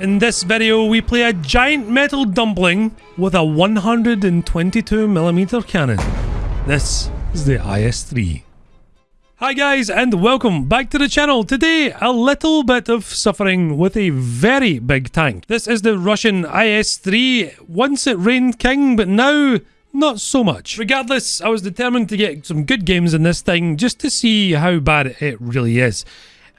In this video, we play a giant metal dumpling with a 122mm cannon. This is the IS-3. Hi guys and welcome back to the channel. Today, a little bit of suffering with a very big tank. This is the Russian IS-3. Once it reigned king, but now not so much. Regardless, I was determined to get some good games in this thing just to see how bad it really is.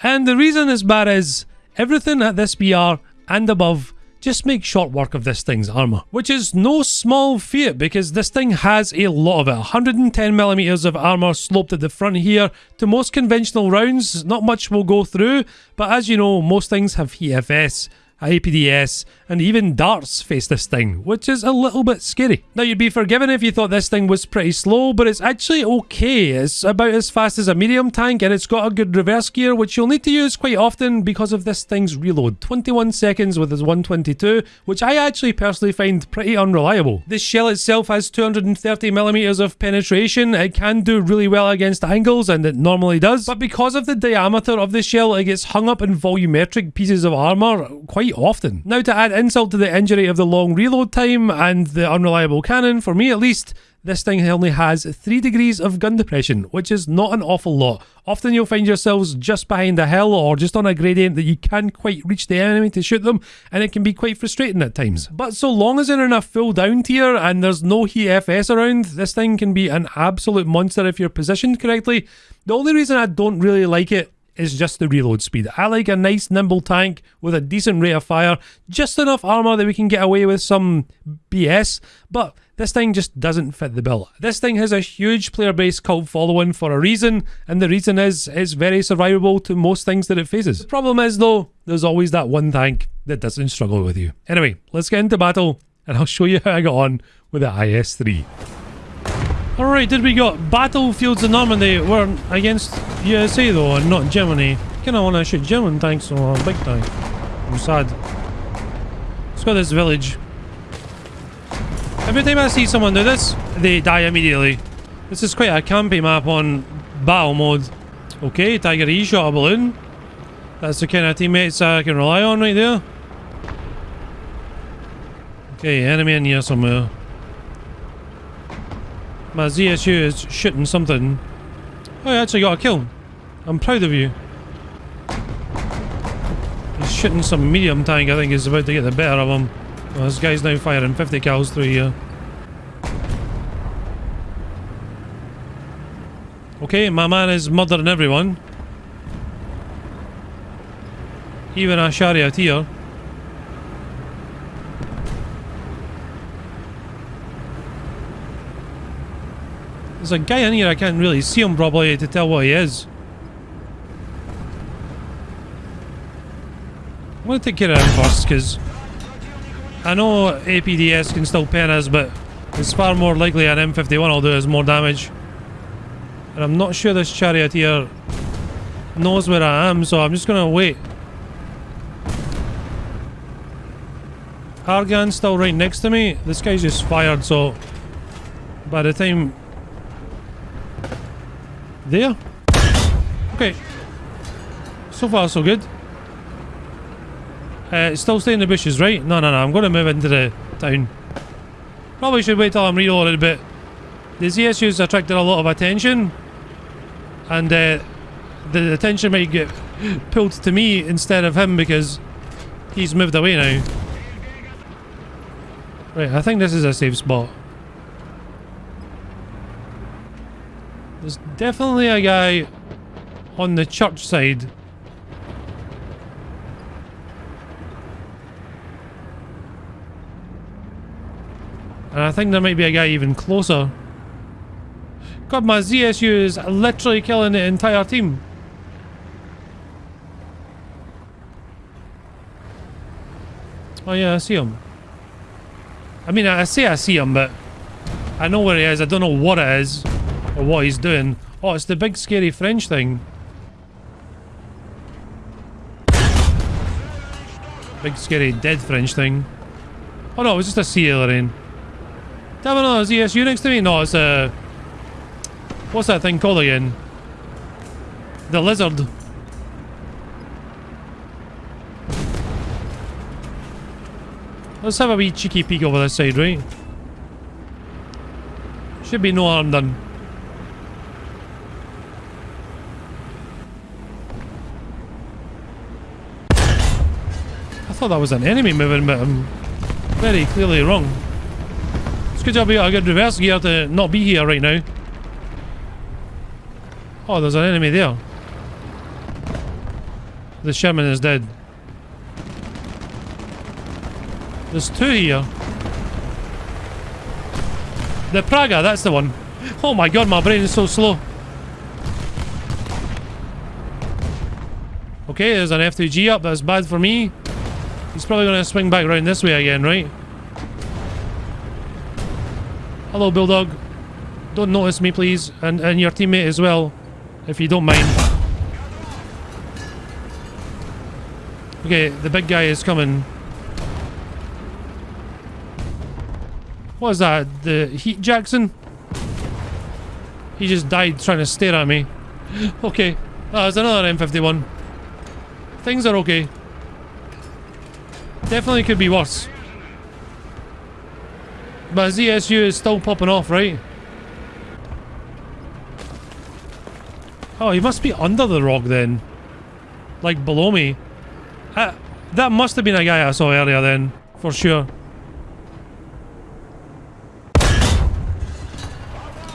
And the reason it's bad is everything at this BR and above just make short work of this thing's armour. Which is no small feat because this thing has a lot of it. 110mm of armour sloped at the front here. To most conventional rounds, not much will go through, but as you know, most things have EFS APDS, and even darts face this thing, which is a little bit scary. Now you'd be forgiven if you thought this thing was pretty slow, but it's actually okay. It's about as fast as a medium tank and it's got a good reverse gear, which you'll need to use quite often because of this thing's reload. 21 seconds with its 122, which I actually personally find pretty unreliable. This shell itself has 230mm of penetration. It can do really well against angles, and it normally does, but because of the diameter of the shell, it gets hung up in volumetric pieces of armour quite quite often. Now to add insult to the injury of the long reload time and the unreliable cannon, for me at least, this thing only has 3 degrees of gun depression, which is not an awful lot. Often you'll find yourselves just behind a hill or just on a gradient that you can't quite reach the enemy to shoot them, and it can be quite frustrating at times. But so long as you're in a full down tier and there's no EFS around, this thing can be an absolute monster if you're positioned correctly. The only reason I don't really like it is just the reload speed. I like a nice nimble tank with a decent rate of fire, just enough armor that we can get away with some BS, but this thing just doesn't fit the bill. This thing has a huge player base cult following for a reason, and the reason is it's very survivable to most things that it faces. The problem is though, there's always that one tank that doesn't struggle with you. Anyway, let's get into battle, and I'll show you how I got on with the IS-3. Alright, did we got battlefields in Normandy? We're against USA though, and not Germany. Kinda wanna shoot German tanks or big tank. I'm sad. Let's go to this village. Every time I see someone do this, they die immediately. This is quite a campy map on battle mode. Okay, Tiger E shot a balloon. That's the kind of teammates I can rely on right there. Okay, enemy in here somewhere. My ZSU is shooting something. Oh, I actually got a kill. I'm proud of you. He's shooting some medium tank, I think he's about to get the better of him. Well, this guy's now firing 50 cals through here. Okay, my man is murdering everyone. Even a charioteer. There's a guy in here, I can't really see him probably to tell what he is. I'm to take care of him first, because I know APDS can still pen us, but it's far more likely an M51 will do us more damage. And I'm not sure this charioteer knows where I am, so I'm just going to wait. Argan's still right next to me. This guy's just fired, so by the time there. Okay. So far, so good. Uh, still stay in the bushes, right? No, no, no. I'm going to move into the town. Probably should wait till I'm reloaded a bit. The ZSU's attracted a lot of attention. And uh, the attention might get pulled to me instead of him because he's moved away now. Right, I think this is a safe spot. There's definitely a guy on the church side. And I think there might be a guy even closer. God, my ZSU is literally killing the entire team. Oh yeah, I see him. I mean, I say I see him, but I know where he is. I don't know what it is. Or what he's doing. Oh, it's the big scary French thing. Big scary dead French thing. Oh no, it was just a sea alien. Damn it, no, is ESU next to me? No, it's a... What's that thing called again? The lizard. Let's have a wee cheeky peek over this side, right? Should be no harm done. Thought that was an enemy moving, but I'm very clearly wrong. It's good job we got a good reverse gear to not be here right now. Oh, there's an enemy there. The Sherman is dead. There's two here. The Praga, that's the one. Oh my god, my brain is so slow. Okay, there's an F2G up. That's bad for me. He's probably going to swing back around this way again, right? Hello, Bulldog. Don't notice me, please. And, and your teammate as well, if you don't mind. Okay, the big guy is coming. What is that? The Heat Jackson? He just died trying to stare at me. Okay. Oh, there's another M51. Things are okay. Definitely could be worse. But ZSU is still popping off, right? Oh, he must be under the rock then. Like below me. Uh, that must have been a guy I saw earlier then. For sure.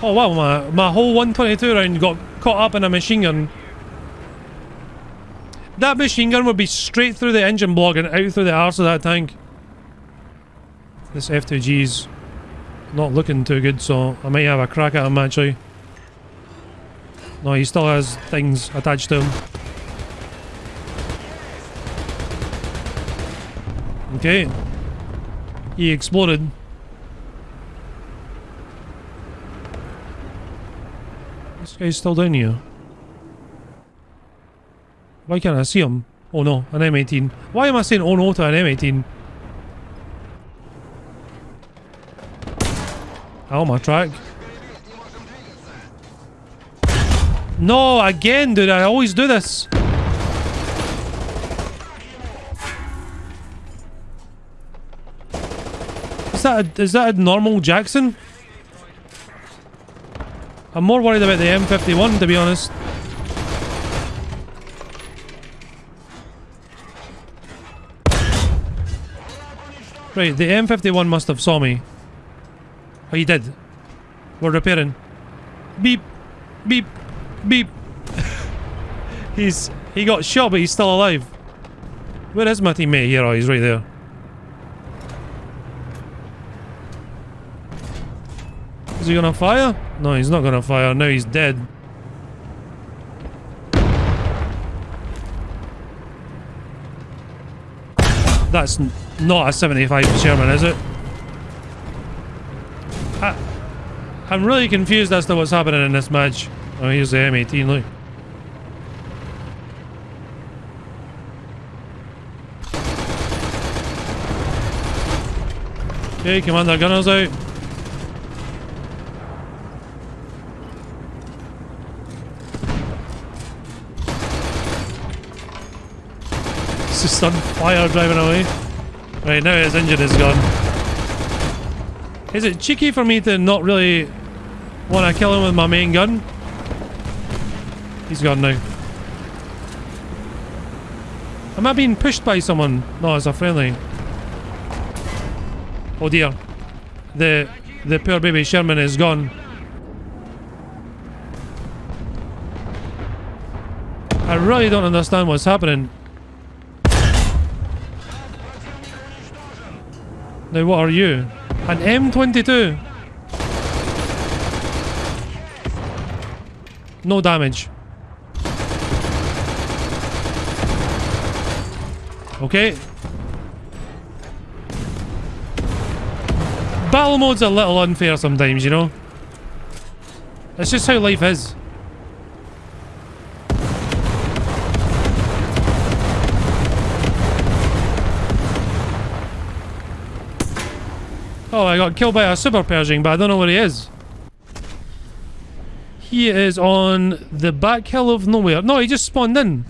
Oh wow, my, my whole 122 round got caught up in a machine gun. That machine gun would be straight through the engine block and out through the arse of that tank. This F2G's not looking too good, so I might have a crack at him actually. No, he still has things attached to him. Okay. He exploded. This guy's still down here. Why can't I see him? Oh no, an M18. Why am I saying oh no to an M18? Oh my track. No, again, dude, I always do this. Is that a, is that a normal Jackson? I'm more worried about the M51 to be honest. Right, the M51 must have saw me. Oh, he did. We're repairing. Beep. Beep. Beep. he's... He got shot, but he's still alive. Where is my teammate here? Oh, he's right there. Is he gonna fire? No, he's not gonna fire. Now he's dead. That's not a 75 Sherman, is it? I, I'm really confused as to what's happening in this match. Oh, here's the M18, look. Okay, Commander Gunner's out. It's just on fire driving away. Right, now his engine is gone. Is it cheeky for me to not really want to kill him with my main gun? He's gone now. Am I being pushed by someone? No, it's a friendly. Oh dear. The the poor baby Sherman is gone. I really don't understand what's happening. Now what are you? An M22? No damage. Okay. Battle mode's a little unfair sometimes, you know? It's just how life is. Oh, I got killed by a super Pershing, but I don't know where he is. He is on the back hill of nowhere. No, he just spawned in.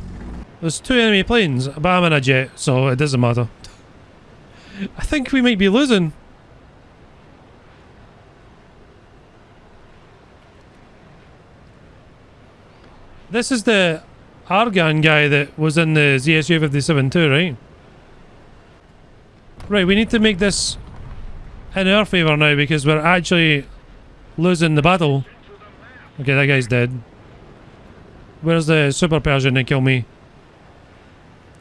There's two enemy planes, but I'm in a jet, so it doesn't matter. I think we might be losing. This is the Argan guy that was in the ZSU 57 too, right? Right, we need to make this in our favour now because we're actually losing the battle. Okay, that guy's dead. Where's the Super Pershing that killed me?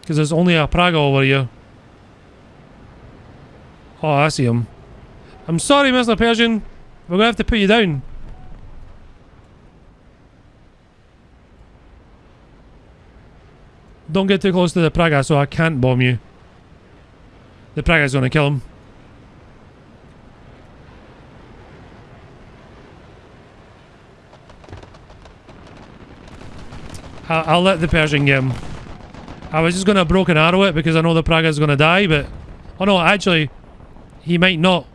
Because there's only a Praga over here. Oh, I see him. I'm sorry, Mr. Persian. We're gonna have to put you down. Don't get too close to the Praga so I can't bomb you. The Praga's gonna kill him. I'll, I'll let the Pershing get him. I was just gonna broken arrow it because I know the Praga's gonna die, but... Oh no, actually, he might not.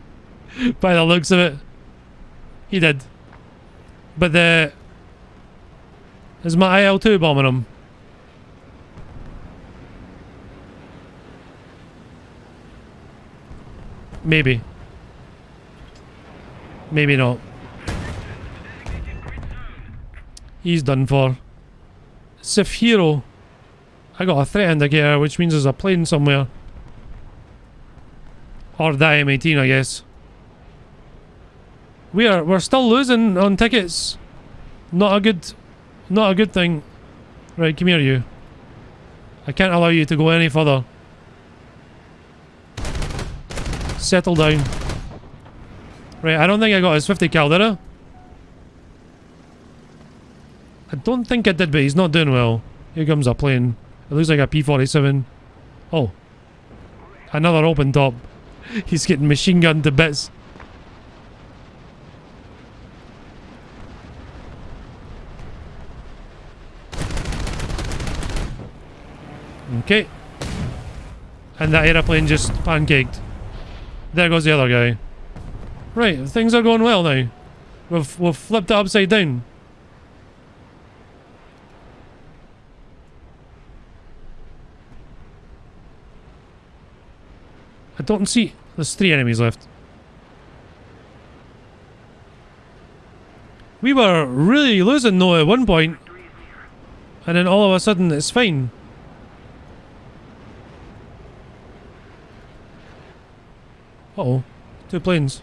By the looks of it. He did. But the... Is my IL-2 bombing him? Maybe. Maybe not. He's done for. Hero. I got a threat indicator, which means there's a plane somewhere. Or the M18, I guess. We are we're still losing on tickets. Not a good not a good thing. Right, come here you. I can't allow you to go any further. Settle down. Right, I don't think I got his 50 cal, did I? I don't think it did, but he's not doing well. Here comes a plane. It looks like a P-47. Oh. Another open top. He's getting machine gunned to bits. Okay. And that aeroplane just pancaked. There goes the other guy. Right, things are going well now. We've, we've flipped it upside down. I don't see... There's three enemies left. We were really losing though at one point. And then all of a sudden it's fine. Uh oh Two planes.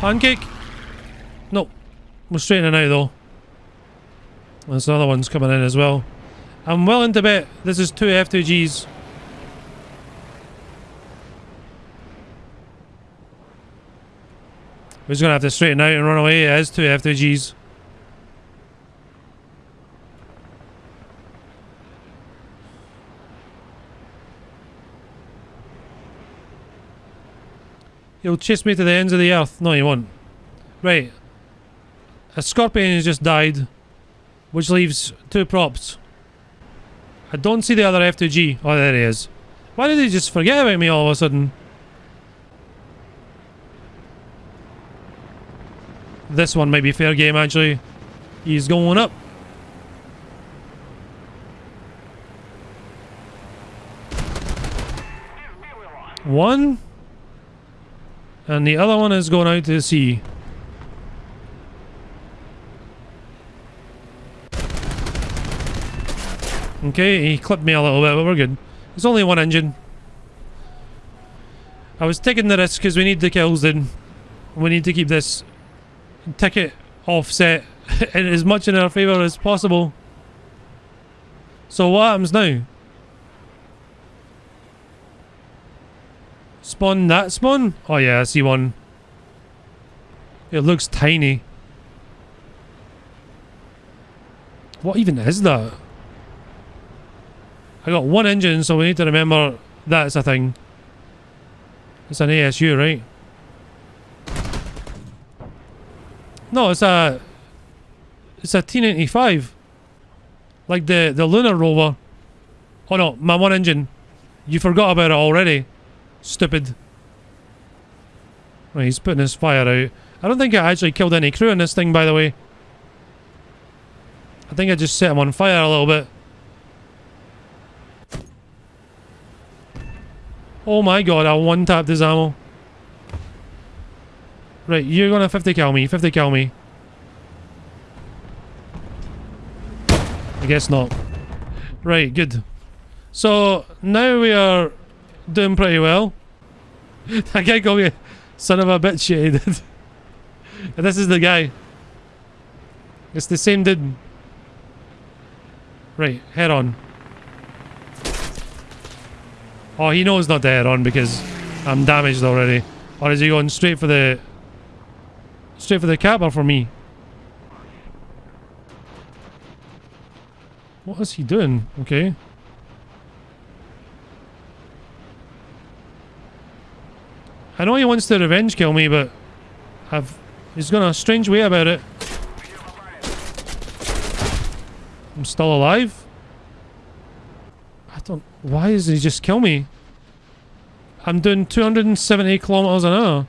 Pancake? Nope. We're straightening out though. There's another one's coming in as well. I'm willing to bet this is two F2Gs. We're just gonna have to straighten out and run away. It is two F2Gs. He'll chase me to the ends of the earth. No, he won't. Right. A scorpion has just died. Which leaves two props. I don't see the other F2G. Oh, there he is. Why did he just forget about me all of a sudden? This one might be fair game, actually. He's going up. One. And the other one is going out to sea. Okay, he clipped me a little bit, but we're good. It's only one engine. I was taking the risk because we need the kills then. We need to keep this ticket offset in as much in our favour as possible. So what happens now? Spawn that spawn? Oh yeah, I see one. It looks tiny. What even is that? I got one engine, so we need to remember that's a thing. It's an ASU, right? No, it's a... It's a T-95. Like the, the lunar rover. Oh no, my one engine. You forgot about it already. Stupid. Right, he's putting his fire out. I don't think I actually killed any crew in this thing, by the way. I think I just set him on fire a little bit. Oh my god, I one-tapped his ammo. Right, you're gonna 50 kill me, 50 kill me. I guess not. Right, good. So, now we are doing pretty well. that guy called me son of a bitch shit he did. and this is the guy. It's the same dude. Right, head on. Oh, he knows not to head on because I'm damaged already. Or is he going straight for the... Straight for the cap or for me? What is he doing? Okay. I know he wants to revenge kill me, but I've he's got a strange way about it. I'm still alive? Why does he just kill me? I'm doing 270 kilometers an hour.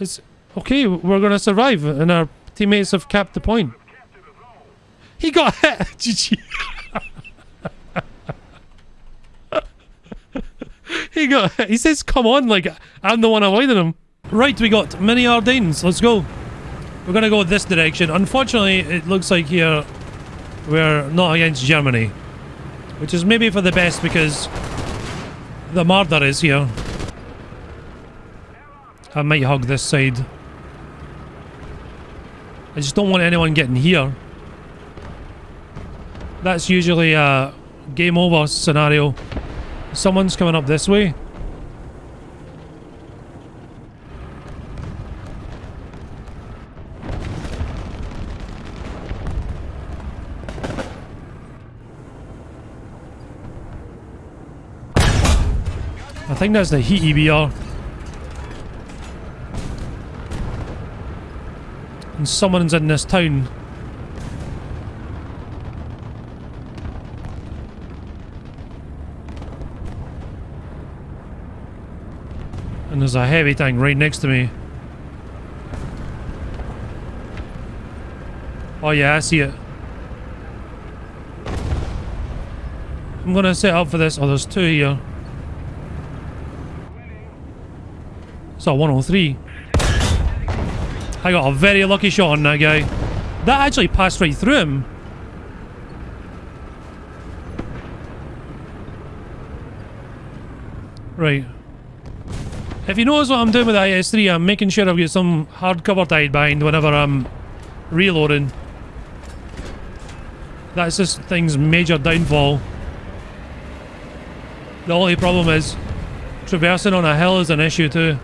It's okay, we're gonna survive and our teammates have capped the point. He got hit! GG. he got he says come on like I'm the one avoiding him. Right, we got mini Ardennes. Let's go. We're gonna go this direction. Unfortunately, it looks like here we're not against Germany. Which is maybe for the best because the murder is here. I might hug this side. I just don't want anyone getting here. That's usually a game over scenario. Someone's coming up this way. I think that's the heat EBR. And someone's in this town. And there's a heavy tank right next to me. Oh yeah, I see it. I'm gonna set up for this. Oh, there's two here. A 103. I got a very lucky shot on that guy. That actually passed right through him. Right. If you notice what I'm doing with the IS-3, I'm making sure I've got some hard cover tied behind whenever I'm reloading. That's this thing's major downfall. The only problem is traversing on a hill is an issue too.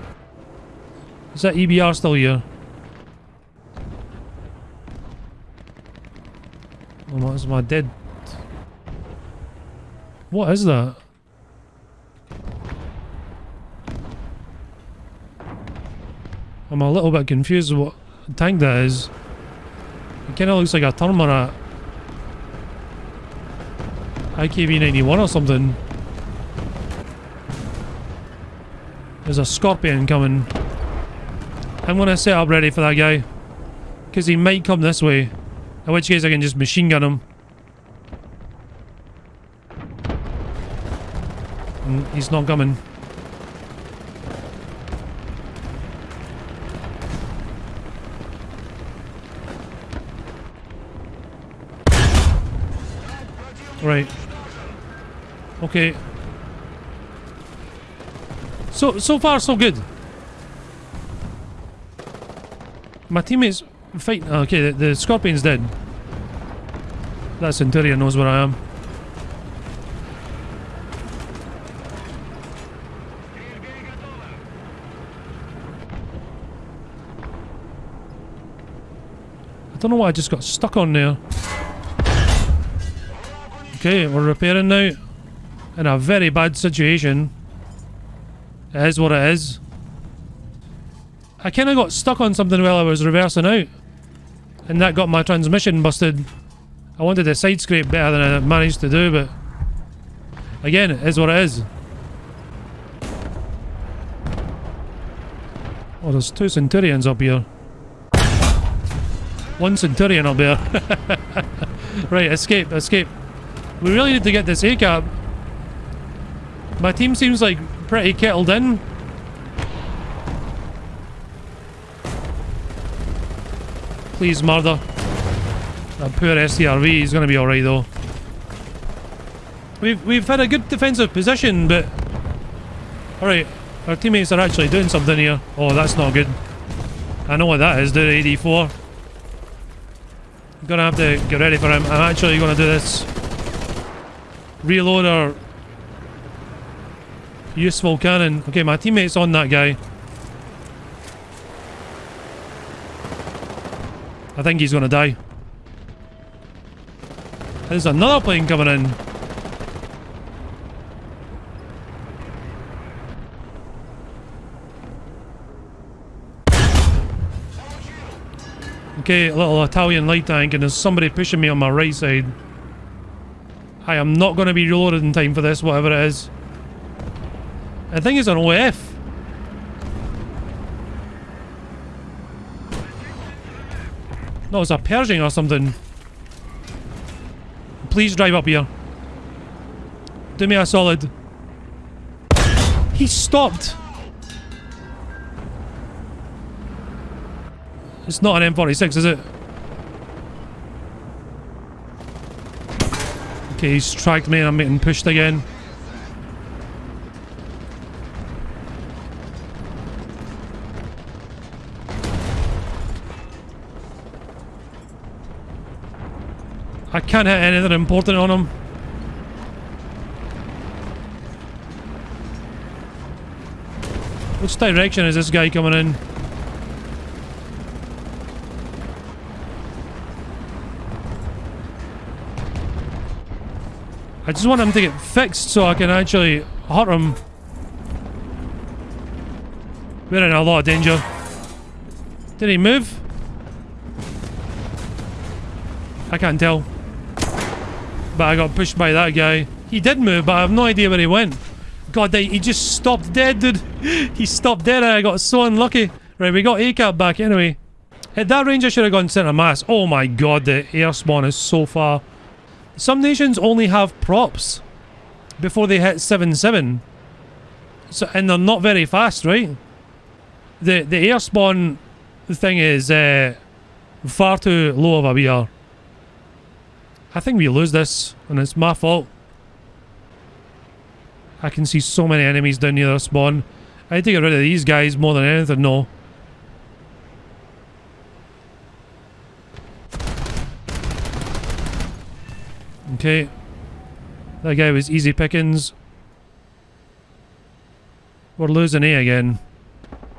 Is that EBR still here? Oh, what is my dead? What is that? I'm a little bit confused what tank that is. It kind of looks like a Turmara IKV-91 or something. There's a Scorpion coming. I'm going to set up ready for that guy. Because he might come this way. In which case I can just machine gun him. Mm, he's not coming. Right. Okay. So, so far so good. My teammates fight. Okay, the, the Scorpion's dead. That Centurion knows where I am. I don't know why I just got stuck on there. Okay, we're repairing now. In a very bad situation. It is what it is. I kind of got stuck on something while I was reversing out. And that got my transmission busted. I wanted to side scrape better than I managed to do, but... Again, it is what it is. Oh, there's two Centurions up here. One Centurion up there. right, escape, escape. We really need to get this ACAB. My team seems like pretty kettled in. Please murder. That poor STRV, he's gonna be alright though. We've we've had a good defensive position, but alright, our teammates are actually doing something here. Oh, that's not good. I know what that is, the AD4. Gonna have to get ready for him. I'm actually gonna do this. Reload our useful cannon. Okay, my teammate's on that guy. I think he's gonna die. There's another plane coming in. Okay, a little Italian light tank and there's somebody pushing me on my right side. I am not going to be reloaded in time for this, whatever it is. I think it's an OF. No, it's a Pershing or something. Please drive up here. Do me a solid. He stopped. It's not an M46, is it? Okay, he's tracked me and I'm getting pushed again. I can't hit anything important on him. Which direction is this guy coming in? I just want him to get fixed so I can actually hurt him. We're in a lot of danger. Did he move? I can't tell. But I got pushed by that guy. He did move, but I have no idea where he went. God, he just stopped dead, dude. He stopped dead and I got so unlucky. Right, we got ACAB back anyway. At that range, I should have gone center mass. Oh my god, the air spawn is so far. Some nations only have props before they hit 7-7. So, and they're not very fast, right? The the air spawn thing is uh, far too low of a BR. I think we lose this, and it's my fault. I can see so many enemies down near the spawn. I need to get rid of these guys more than anything, no. Okay. That guy was easy pickings. We're losing A again.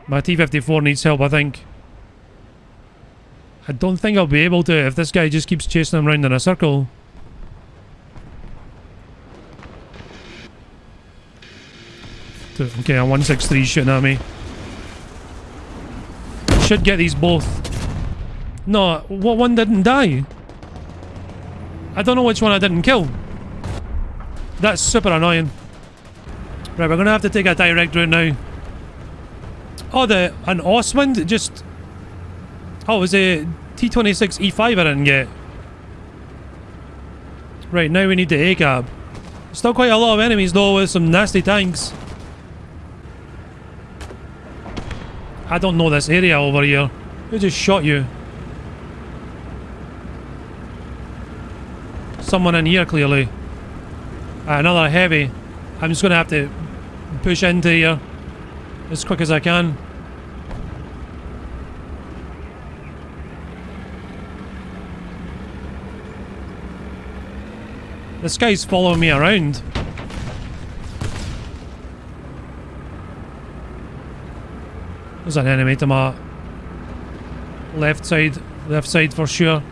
My T-54 needs help, I think. I don't think I'll be able to if this guy just keeps chasing him around in a circle. Okay, a 163 shooting at me. Should get these both. No, what one didn't die? I don't know which one I didn't kill. That's super annoying. Right, we're gonna have to take a direct route now. Oh, the an Ostwind just. Oh, it was a T26 E5 I didn't get. Right, now we need the ACAB. Still quite a lot of enemies though with some nasty tanks. I don't know this area over here. Who just shot you? Someone in here, clearly. Uh, another heavy. I'm just going to have to push into here as quick as I can. This guy's following me around. There's an enemy to my left side. Left side for sure.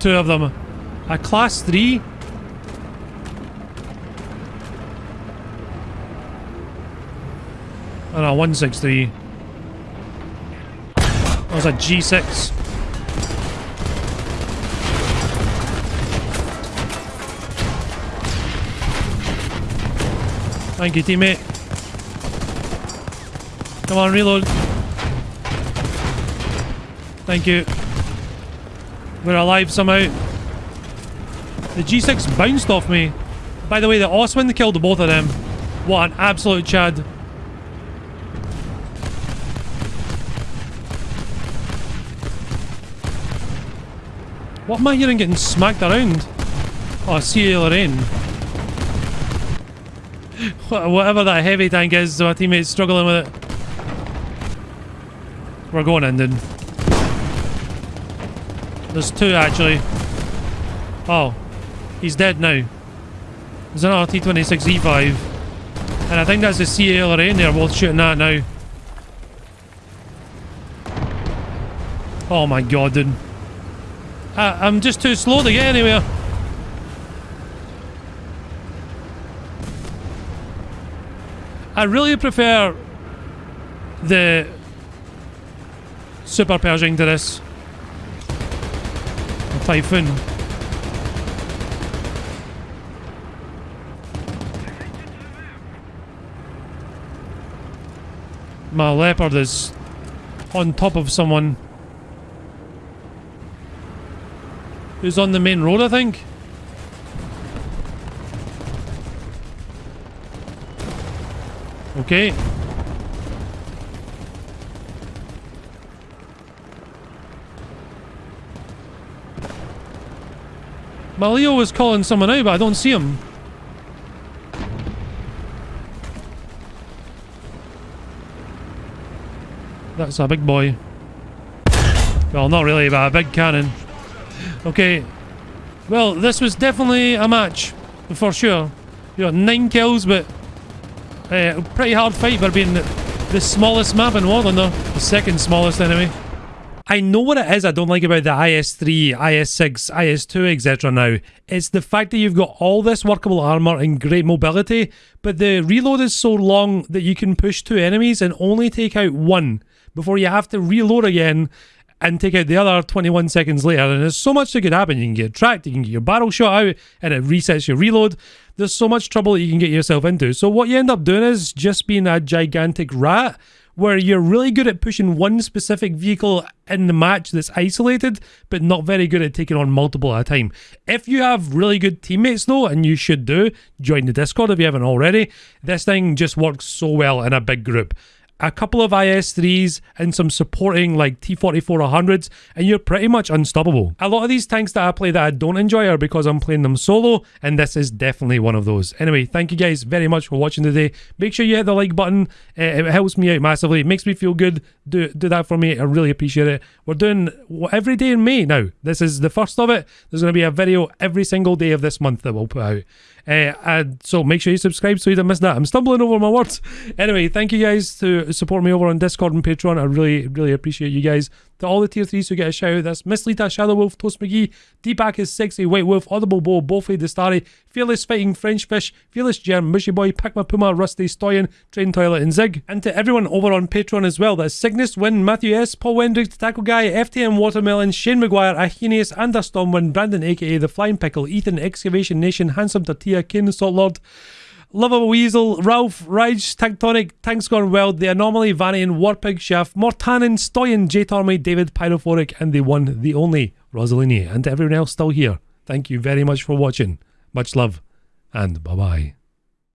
Two of them. A class 3? And a 163. That was a G6. Thank you, teammate. Come on, reload. Thank you. We're alive somehow. The G6 bounced off me. By the way, the Osman killed both of them. What an absolute chad. What am I hearing getting smacked around? Oh, I see Lorraine. Whatever that heavy tank is, my teammate's struggling with it. We're going in then. There's two actually. Oh. He's dead now. There's another T-26E5. And I think that's the CA Lorraine they're both shooting at now. Oh my god, dude. I, I'm just too slow to get anywhere. I really prefer the Super Pershing to this. The Typhoon. My Leopard is on top of someone who's on the main road, I think. Okay. Malio was calling someone out, but I don't see him. That's a big boy. Well, not really, but a big cannon. Okay. Well, this was definitely a match, for sure. You got nine kills, but uh, pretty hard fight for being the, smallest map in Warland, though. The second smallest, anyway. I know what it is I don't like about the IS-3, IS-6, IS-2, etc. now. It's the fact that you've got all this workable armor and great mobility, but the reload is so long that you can push two enemies and only take out one before you have to reload again and take out the other 21 seconds later. And there's so much that could happen. You can get tracked, you can get your barrel shot out, and it resets your reload. There's so much trouble that you can get yourself into. So what you end up doing is just being a gigantic rat where you're really good at pushing one specific vehicle in the match that's isolated, but not very good at taking on multiple at a time. If you have really good teammates though, and you should do, join the Discord if you haven't already, this thing just works so well in a big group a couple of IS-3s and some supporting like T-44-100s and you're pretty much unstoppable. A lot of these tanks that I play that I don't enjoy are because I'm playing them solo and this is definitely one of those. Anyway, thank you guys very much for watching today. Make sure you hit the like button. Uh, it helps me out massively. It makes me feel good. Do, do that for me. I really appreciate it. We're doing every day in May now. This is the first of it. There's going to be a video every single day of this month that we'll put out. Uh, and so make sure you subscribe so you don't miss that. I'm stumbling over my words. Anyway, thank you guys to support me over on Discord and Patreon. I really, really appreciate you guys. To all the tier 3s who get a shout out, that's Miss Lita, Shadow Wolf, Toast McGee, Deepak is sexy, White Wolf, Audible Bow, Bowflay, Destari, Fearless Fighting, French Fish, Fearless Germ, Mushy Boy, Pacma Puma, Rusty, Stoyan, Train Toilet, and Zig. And to everyone over on Patreon as well, that's Cygnus, Win, Matthew S, Paul Wendrick, Taco Guy, FTM Watermelon, Shane McGuire, Ahinius, Ander Stormwind, Brandon aka The Flying Pickle, Ethan, Excavation Nation, Handsome Tortilla, King Salt Lord, Love of a Weasel, Ralph, Raj, Tectonic, Tanks Gone Wild, The Anomaly, Vanian, Warpig, Chef, Mortanen, Stoyan, J Tormy, David, Pyrophoric, and the one, the only, Rosalini, and everyone else still here. Thank you very much for watching. Much love, and bye bye.